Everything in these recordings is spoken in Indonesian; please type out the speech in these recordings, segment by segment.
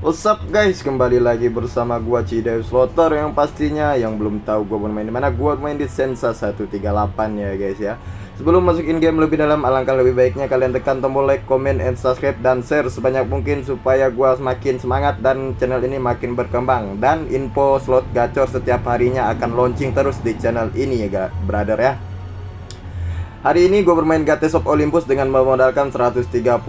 What's up guys, kembali lagi bersama gua Cidew Slotter yang pastinya yang belum tahu gua bermain di mana gua main di Sensa 138 ya guys ya. Sebelum masukin game lebih dalam, alangkah lebih baiknya kalian tekan tombol like, comment, and subscribe dan share sebanyak mungkin supaya gua semakin semangat dan channel ini makin berkembang. Dan info slot gacor setiap harinya akan launching terus di channel ini ya brother ya. Hari ini gue bermain Gates of Olympus dengan memodalkan 131.300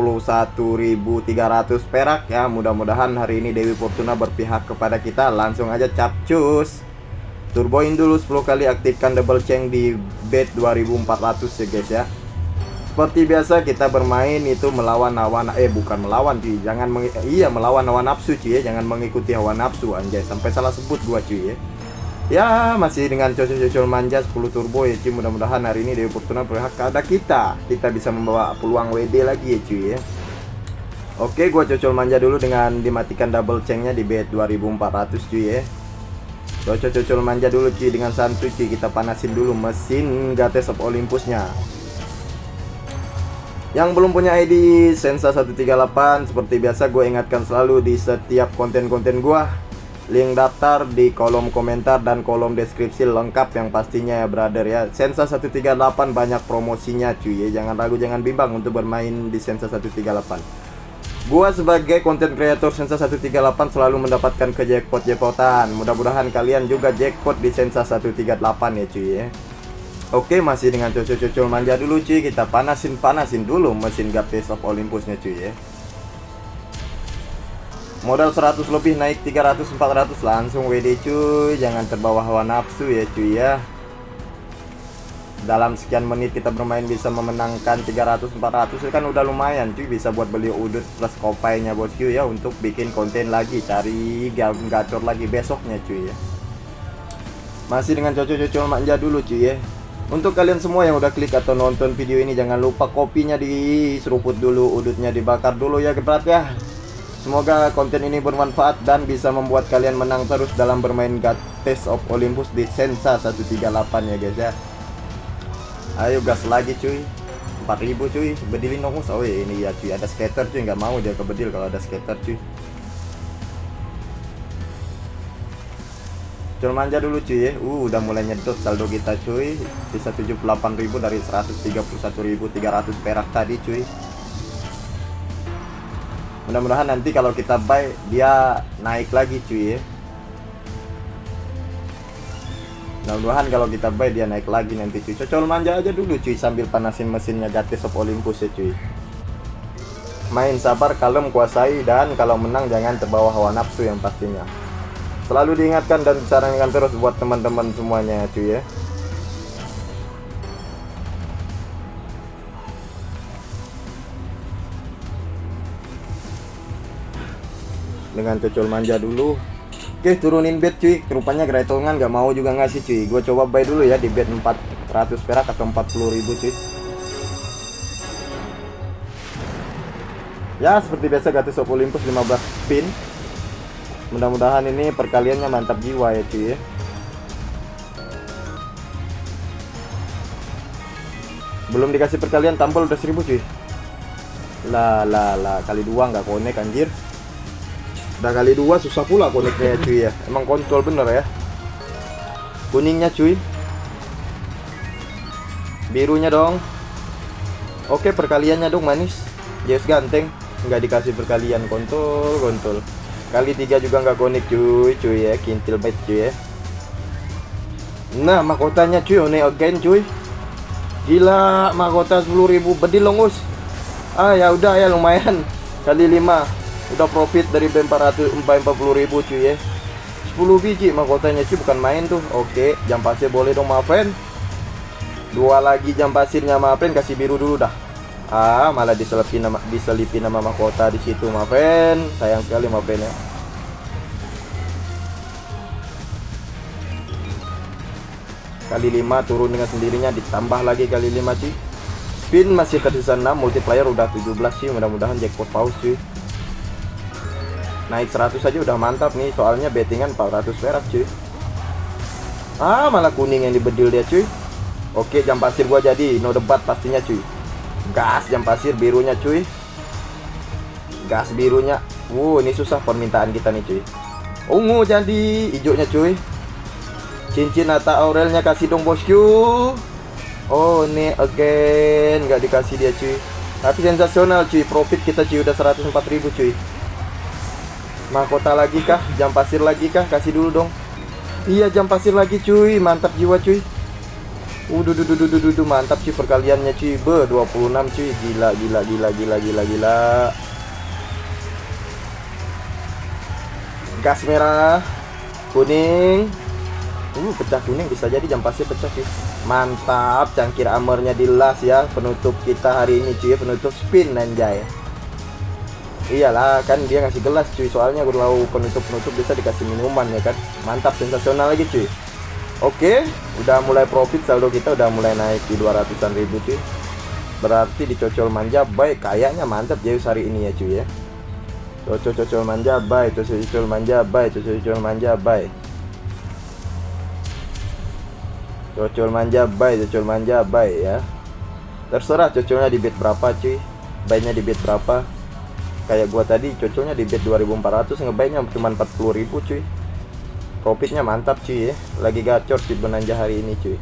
perak ya. Mudah-mudahan hari ini Dewi Fortuna berpihak kepada kita. Langsung aja capcus Turboin dulu 10 kali aktifkan double chain di bed 2400 ya guys ya. Seperti biasa kita bermain itu melawan hawa eh bukan melawan cuy. Jangan iya melawan hawa nafsu cuy ya. Jangan mengikuti hawa nafsu anjay. Sampai salah sebut gua cuy ya Ya masih dengan cocok-cocok manja 10 turbo ya cuy. Mudah-mudahan hari ini Dewi Fortuna berhak ada kita. Kita bisa membawa peluang WD lagi ya cuy ya. Oke gua cocok manja dulu dengan dimatikan double chainnya di bed 2400 cuy ya. Cocok-cocok manja dulu cuy dengan santuy cuy. Kita panasin dulu mesin Gates of Olympusnya. Yang belum punya ID Sensa 138 seperti biasa gue ingatkan selalu di setiap konten-konten gue Link daftar di kolom komentar dan kolom deskripsi lengkap yang pastinya ya brother ya. Sensa 138 banyak promosinya cuy ya. Jangan ragu jangan bimbang untuk bermain di Sensa 138 Gua sebagai konten kreator Sensa 138 selalu mendapatkan ke jackpot jackpotan Mudah-mudahan kalian juga jackpot di Sensa 138 ya cuy ya. Oke masih dengan cocok-cocok manja dulu cuy. Kita panasin-panasin dulu mesin Gapes of Olympusnya cuy ya modal 100 lebih naik 300 400 langsung WD cuy. Jangan terbawa hawa nafsu ya cuy ya. Dalam sekian menit kita bermain bisa memenangkan 300 400 itu kan udah lumayan cuy. Bisa buat beli udut plus kopainya bosku ya. Untuk bikin konten lagi cari gacor lagi besoknya cuy ya. Masih dengan cocok-cocok manja dulu cuy ya. Untuk kalian semua yang udah klik atau nonton video ini jangan lupa kopinya diseruput dulu udutnya dibakar dulu ya gebrat ya Semoga konten ini bermanfaat dan bisa membuat kalian menang terus dalam bermain Gates of Olympus di Sensa 138 ya guys ya. Ayo gas lagi cuy. 4000 cuy. Bedilin dong. Oh iya, ini ya cuy, ada skater cuy, nggak mau dia kebedil kalau ada skater cuy. Cuma manja dulu cuy ya. Uh, udah mulai nyedot saldo kita cuy. Bisa 78.000 dari 131.300 perak tadi cuy mudah-mudahan nanti kalau kita buy dia naik lagi cuy ya. Mudah-mudahan kalau kita buy dia naik lagi nanti cuy. Cocol manja aja dulu cuy sambil panasin mesinnya Gates of Olympus ya cuy. Main sabar kalem kuasai dan kalau menang jangan terbawa hawa nafsu yang pastinya. Selalu diingatkan dan disarankan terus buat teman-teman semuanya cuy ya dengan cocol manja dulu. Oke turunin bed cuy. Rupanya Gretongan gak mau juga ngasih cuy. Gue coba buy dulu ya di bed 400 perak atau 40 ribu cuy. Ya seperti biasa Gatis of Olympus 15 pin. Mudah-mudahan ini perkaliannya mantap jiwa ya cuy ya. Belum dikasih perkalian tampil udah 1000 cuy. Lah lah lah kali dua nggak konek anjir Udah kali dua susah pula koneknya cuy ya. Emang kontrol bener ya. Kuningnya cuy. Birunya dong. Oke perkaliannya dong manis. Yes ganteng. Nggak dikasih perkalian. Kontol kontol. Kali tiga juga nggak konek cuy Cuy ya. Kintil banget cuy ya. Nah mahkotanya cuy One again cuy. Gila mahkota 10.000 bedil longus. Ah ya udah ya lumayan. Kali 5 udah profit dari B400 40 ribu cuy ya. 10 biji mahkotanya cuy bukan main tuh. Oke jam pasir boleh dong friend dua lagi jam pasirnya friend kasih biru dulu dah. Ah malah diselipin nama diselipin nama mahkota di situ friend sayang sekali friend ya. Kali 5 turun dengan sendirinya ditambah lagi kali 5 cuy. Spin masih tersisa 6 multiplier udah 17 sih mudah-mudahan jackpot paus cuy naik 100 aja udah mantap nih soalnya bettingan 400 perak cuy ah malah kuning yang dibedil dia cuy oke jam pasir gua jadi no debat pastinya cuy gas jam pasir birunya cuy gas birunya Wow, ini susah permintaan kita nih cuy. Ungu jadi hijaunya cuy. Cincin atau aurelnya kasih dong bosku. Oh, ini again nggak dikasih dia cuy. Tapi sensasional cuy, profit kita cuy udah 104.000 cuy. Mahkota lagi kah? Jam pasir lagi kah? Kasih dulu dong. Iya, jam pasir lagi cuy. Mantap jiwa cuy. Udah, duh, duh, duh, duh, duh, mantap cuy perkaliannya cuy. Be, 26 cuy. Gila, gila, gila, gila, gila, gila. Gas merah, kuning. Uh, pecah kuning bisa jadi jam pasir pecah cuy. Mantap, cangkir armornya di las ya. Penutup kita hari ini cuy, penutup spin anjay. Iyalah, kan dia ngasih gelas cuy. Soalnya kalau penutup-penutup bisa dikasih minuman ya kan. Mantap, sensasional lagi cuy. Oke, udah mulai profit saldo kita udah mulai naik di 200-an ribu cuy. Berarti dicocol manja baik kayaknya mantap Zeus hari ini ya cuy ya. Cocol-cocol manja baik, cocol-cocol manja baik, cocol-cocol manja baik. Cocol manja baik, cocol manja baik ya. Terserah cocolnya di bid berapa cuy. Baiknya di bid berapa. Kayak gua tadi cocolnya di bid 2400 ngebaynya cuma 40.000 cuy. Profitnya mantap cuy ya. Lagi gacor sih benanja hari ini cuy.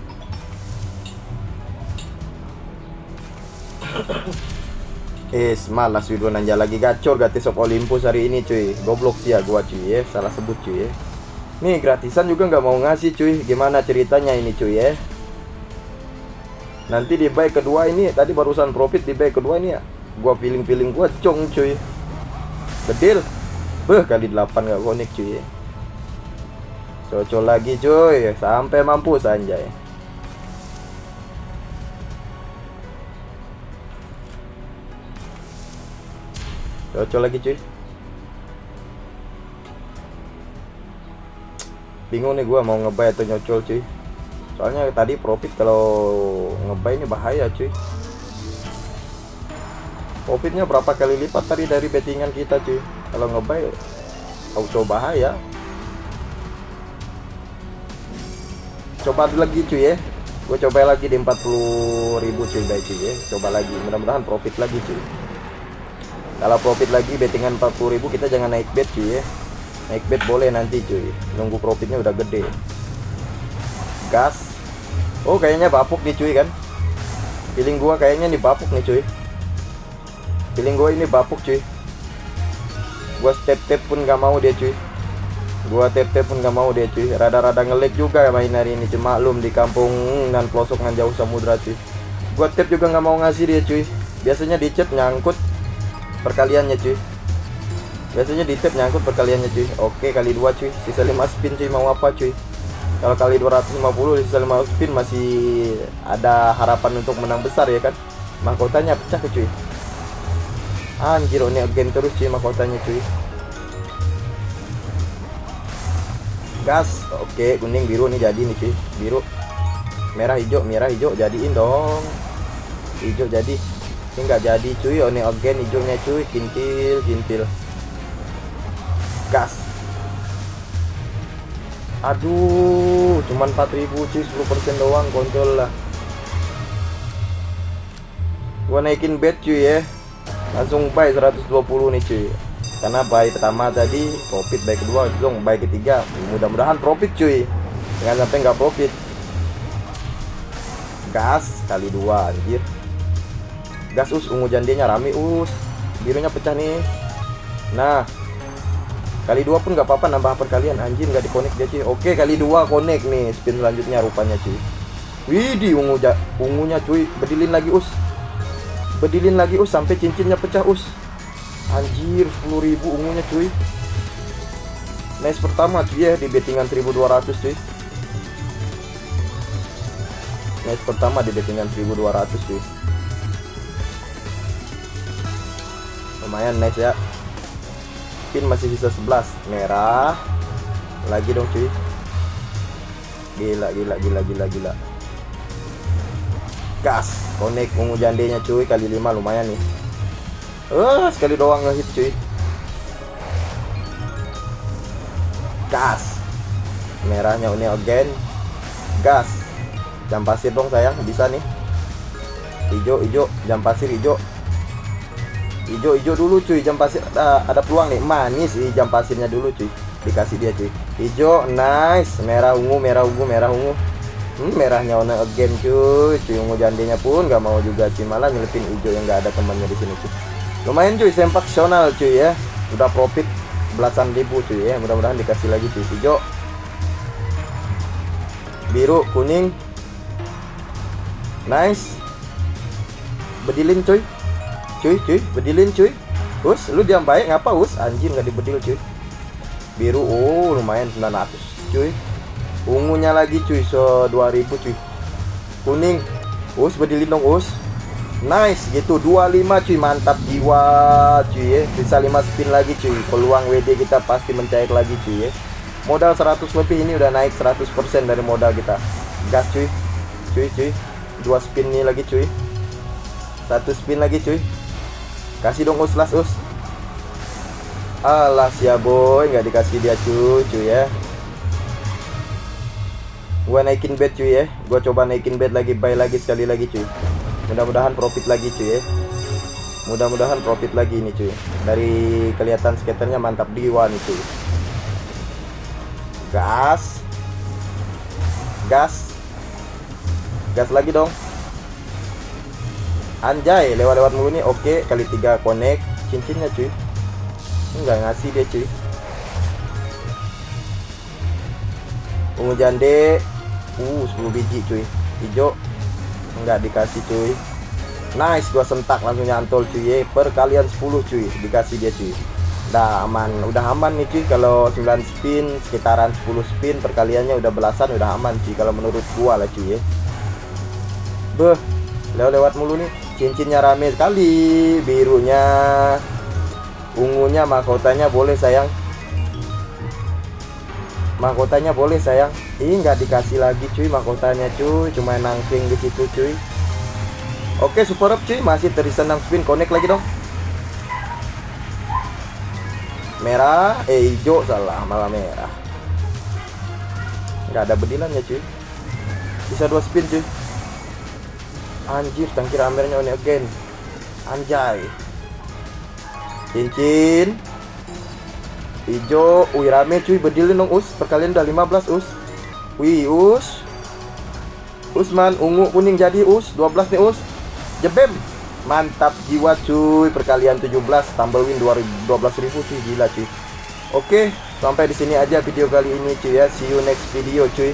Es malas sih benanja lagi. Gacor gratis of Olympus hari ini cuy? Goblok sih ya gua cuy ya. Salah sebut cuy ya. Nih gratisan juga nggak mau ngasih cuy. Gimana ceritanya ini cuy ya? Nanti di buy kedua ini tadi barusan profit di buy kedua ini ya. Gua feeling feeling gua cong cuy bedil. Beh kali 8 nggak connect cuy. Cocok lagi cuy. Sampai mampus anjay. Cocok lagi cuy. Bingung nih gua mau ngebay atau nyocol cuy. Soalnya tadi profit kalau ngebay ini bahaya cuy Profitnya berapa kali lipat tadi dari bettingan kita cuy? Kalau ngebay auto bahaya coba lagi cuy ya. Gue coba lagi di 40 ribu cuy baik cuy ya. Coba lagi mudah-mudahan profit lagi cuy. Kalau profit lagi bettingan 40 ribu kita jangan naik bet cuy ya. Naik bet boleh nanti cuy. Nunggu profitnya udah gede. Gas. Oh kayaknya bapuk nih cuy kan? Feeling gua kayaknya nih bapuk nih cuy feeling gua ini bapuk cuy. Gua step-step pun gak mau dia cuy. Gua tep-tep pun gak mau dia cuy. Rada-rada ngelag juga ya main hari ini Cuma maklum di kampung dan pelosok dengan jauh samudra cuy. Gua tap juga gak mau ngasih dia cuy. Biasanya di chat nyangkut Perkaliannya cuy. Biasanya di tap nyangkut perkaliannya cuy. Oke kali dua cuy. Sisa 5 spin cuy. Mau apa cuy? Kalau kali 250 sisa 5 spin masih ada harapan untuk menang besar ya kan? Mahkotanya pecah ke cuy Anjir ini again terus cuy mahkotanya cuy. Gas. Oke kuning biru nih jadi nih cuy. Biru. Merah hijau merah hijau jadiin dong. Hijau jadi. Ini nggak jadi cuy. Oh ini again hijaunya cuy. Kintil kintil gas. Aduh cuman 4000 cuy. 10% doang kontrol lah. Gua naikin bet cuy ya langsung buy 120 nih cuy. Karena buy pertama tadi profit buy kedua dong buy ketiga. Mudah-mudahan profit cuy. Jangan sampai nggak profit. Gas kali dua anjir. Gas us. Ungu jandinya rame us. Birunya pecah nih. Nah kali dua pun nggak apa-apa nambah perkalian anjir nggak dikonek dia cuy. Oke kali dua konek nih spin selanjutnya rupanya cuy. Widih ungu ja ungunya cuy. Bedilin lagi us bedilin lagi us sampai cincinnya pecah us. Anjir 10.000 ungunya cuy. Nice pertama cuy ya di bettingan 1200 cuy. Nice pertama di bettingan 1200 cuy. Lumayan nice ya. Pin masih sisa 11 Merah. Lagi dong cuy. Gila gila gila gila gila Gas Connect ungu jandenya cuy Kali 5 lumayan nih Uh, sekali doang ngehit cuy. Gas. Merahnya ini again. Gas. Jam pasir dong sayang, bisa nih. Hijau, hijau, jam pasir hijau. hijau-hijau dulu cuy jam pasir ada, ada peluang nih manis sih jam pasirnya dulu cuy dikasih dia cuy hijau nice merah ungu merah ungu merah ungu hmm, merahnya warna again cuy. Cuy ungu jandenya pun nggak mau juga cuy. Malah nyelipin hijau yang nggak ada temannya di sini cuy. Lumayan cuy. Sempak sional cuy ya. Udah profit belasan ribu cuy ya. Mudah-mudahan dikasih lagi cuy. Hijau. Biru kuning. Nice. Bedilin cuy. Cuy cuy. Bedilin cuy. Us lu diam baik. Ngapa us? Anjing nggak dibedil cuy. Biru oh lumayan. 900 cuy ungunya lagi cuy so 2000 cuy. Kuning. Us bedilin dong us. Nice gitu. 25 cuy mantap jiwa cuy ya. Bisa 5 spin lagi cuy. Peluang WD kita pasti mencair lagi cuy ya. Modal 100 lebih ini udah naik 100% dari modal kita. Gas cuy. Cuy cuy. Dua spin nih lagi cuy. Satu spin lagi cuy. Kasih dong us las us. Alas ya boy. Nggak dikasih dia cuy cuy ya gua naikin bed cuy ya. Gua coba naikin bed lagi buy lagi sekali lagi cuy. Mudah-mudahan profit lagi cuy ya. Mudah-mudahan profit lagi ini cuy. Dari kelihatan skaternya mantap diwa nih cuy gas. Gas. Gas lagi dong. Anjay lewat-lewat mulu nih. Oke kali tiga connect. Cincinnya cuy. Enggak ngasih dia cuy. Ungu jande uh 10 biji cuy. Hijau. Enggak dikasih cuy. Nice gua sentak langsung nyantol cuy perkalian 10 cuy dikasih dia cuy. Udah aman udah aman nih cuy. Kalau 9 spin sekitaran 10 spin perkaliannya udah belasan udah aman cuy. Kalau menurut gua lah cuy beh lewat lewat mulu nih. Cincinnya rame sekali birunya ungunya mahkotanya boleh sayang mahkotanya boleh sayang. Ini nggak dikasih lagi cuy mahkotanya cuy. Cuma nangking di situ cuy. Oke super up cuy. Masih terisa 6 spin. Connect lagi dong. Merah eh hijau. Salah malah merah. Nggak ada bedilannya cuy. Bisa dua spin cuy. Anjir tangkir amernya on again. Anjay. Cincin hijau wih rame cuy bedilin dong us. Perkalian udah 15 us. Wih us. Usman ungu kuning jadi us. 12 nih us. Jebem. Mantap jiwa cuy, perkalian 17 tambah win 12.000 cuy, gila cuy. Oke, sampai di sini aja video kali ini cuy ya. See you next video cuy.